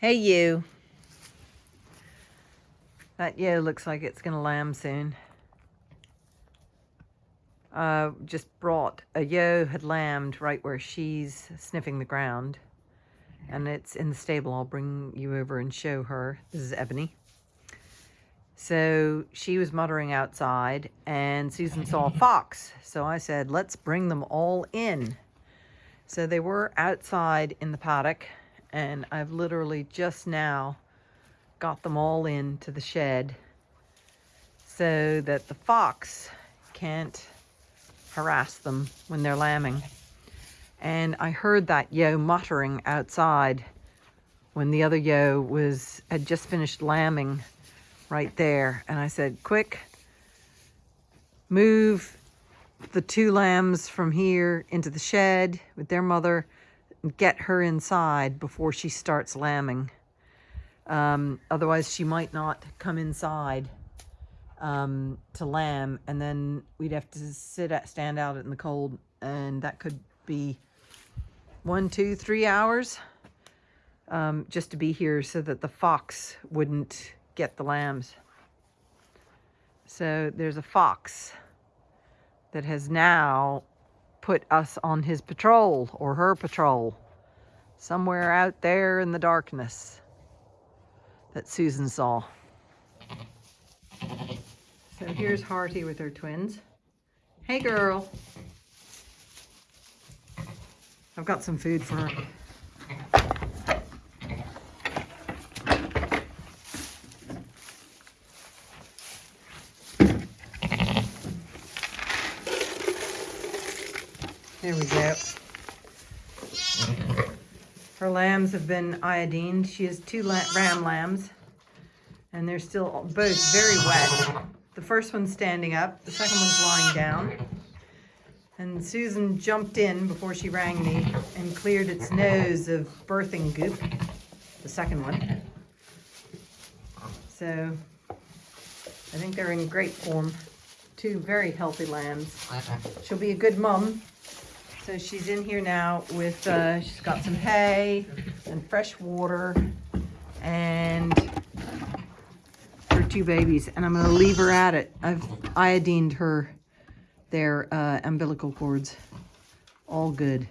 Hey, you. That yo looks like it's going to lamb soon. Uh, just brought a yo had lambed right where she's sniffing the ground. And it's in the stable. I'll bring you over and show her. This is Ebony. So she was muttering outside and Susan saw a fox. So I said, let's bring them all in. So they were outside in the paddock and I've literally just now got them all into the shed so that the fox can't harass them when they're lambing. And I heard that yo muttering outside when the other yo was had just finished lambing right there. And I said, quick, move the two lambs from here into the shed with their mother get her inside before she starts lambing. Um, otherwise, she might not come inside um, to lamb, and then we'd have to sit at, stand out in the cold, and that could be one, two, three hours um, just to be here so that the fox wouldn't get the lambs. So there's a fox that has now put us on his patrol or her patrol somewhere out there in the darkness that Susan saw. So here's Hearty with her twins. Hey girl. I've got some food for her. There we go. Her lambs have been iodined. She has two la ram lambs, and they're still both very wet. The first one's standing up, the second one's lying down. And Susan jumped in before she rang me and cleared its nose of birthing goop, the second one. So I think they're in great form. Two very healthy lambs. She'll be a good mum so she's in here now with, uh, she's got some hay and fresh water and her two babies. And I'm going to leave her at it. I've iodined her, their uh, umbilical cords. All good.